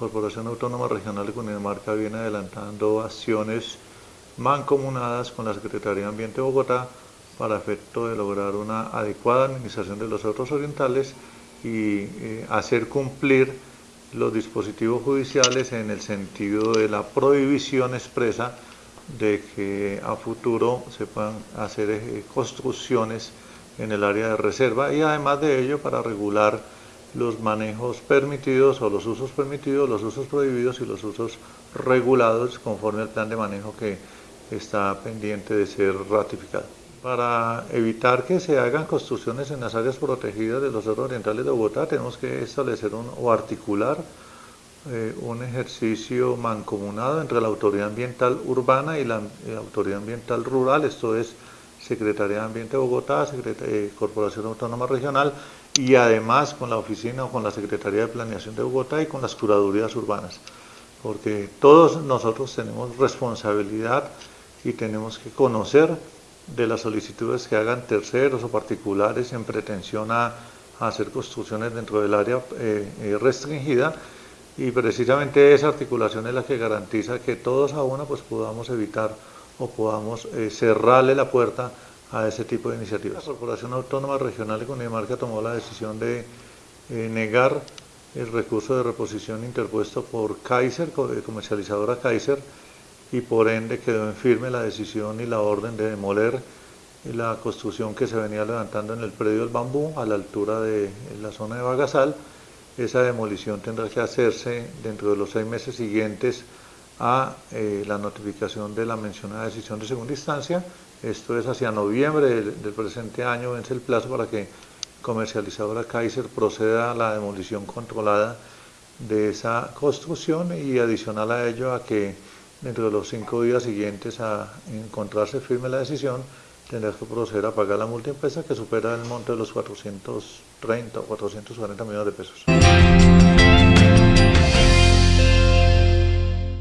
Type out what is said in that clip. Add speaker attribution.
Speaker 1: Corporación Autónoma Regional de Cundinamarca viene adelantando acciones mancomunadas con la Secretaría de Ambiente de Bogotá para efecto de lograr una adecuada administración de los otros orientales y eh, hacer cumplir los dispositivos judiciales en el sentido de la prohibición expresa de que a futuro se puedan hacer eh, construcciones en el área de reserva y además de ello para regular los manejos permitidos o los usos permitidos, los usos prohibidos y los usos regulados conforme al plan de manejo que está pendiente de ser ratificado. Para evitar que se hagan construcciones en las áreas protegidas de los cerros orientales de Bogotá, tenemos que establecer o articular eh, un ejercicio mancomunado entre la Autoridad Ambiental Urbana y la, Autoridad Ambiental Rural, esto es Secretaría de Ambiente de Bogotá, eh, Corporación Autónoma Regional y además con la oficina o con la Secretaría de Planeación de Bogotá y con las curadurías urbanas, porque todos nosotros tenemos responsabilidad y tenemos que conocer de las solicitudes que hagan terceros o particulares en pretensión a, hacer construcciones dentro del área eh, eh, restringida y precisamente esa articulación es la que garantiza que todos a una pues podamos evitar o podamos eh, cerrarle la puerta a ese tipo de iniciativas. La Corporación Autónoma Regional de Cundinamarca tomó la decisión de negar el recurso de reposición interpuesto por Kaiser, comercializadora Kaiser, y por ende quedó en firme la decisión y la orden de demoler la construcción que se venía levantando en el predio del bambú a la altura de la zona de Bagasal. Esa demolición tendrá que hacerse dentro de los seis meses siguientes a eh, la notificación de la mencionada decisión de segunda instancia. Esto es hacia noviembre del, presente año, vence el plazo para que comercializadora Kaiser proceda a la demolición controlada de esa construcción y adicional a ello a que dentro de los cinco días siguientes a encontrarse firme la decisión, tendrás que proceder a pagar la multa impresa que supera el monto de los 430 o 440 millones de pesos.